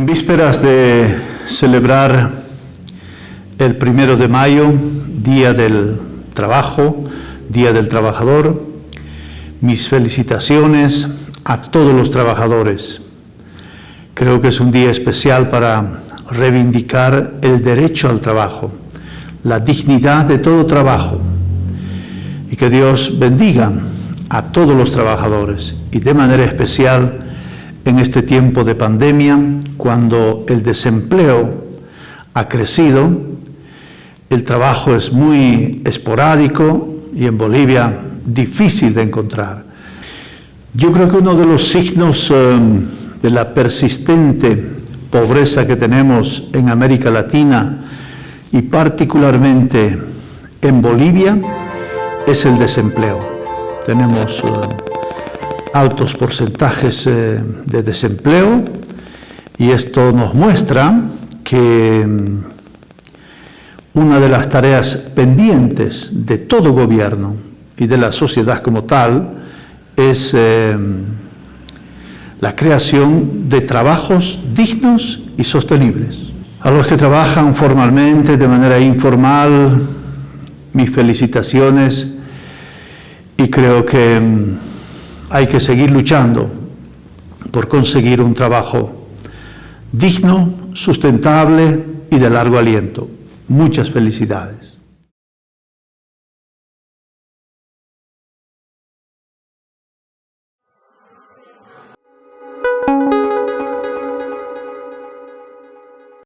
vísperas de celebrar el primero de mayo, Día del Trabajo, Día del Trabajador, mis felicitaciones a todos los trabajadores. Creo que es un día especial para reivindicar el derecho al trabajo, la dignidad de todo trabajo y que Dios bendiga a todos los trabajadores y de manera especial en este tiempo de pandemia, cuando el desempleo ha crecido, el trabajo es muy esporádico y en Bolivia difícil de encontrar. Yo creo que uno de los signos eh, de la persistente pobreza que tenemos en América Latina y particularmente en Bolivia es el desempleo. Tenemos eh, altos porcentajes eh, de desempleo y esto nos muestra que mm, una de las tareas pendientes de todo gobierno y de la sociedad como tal es eh, la creación de trabajos dignos y sostenibles. A los que trabajan formalmente, de manera informal, mis felicitaciones y creo que mm, hay que seguir luchando por conseguir un trabajo digno, sustentable y de largo aliento. Muchas felicidades.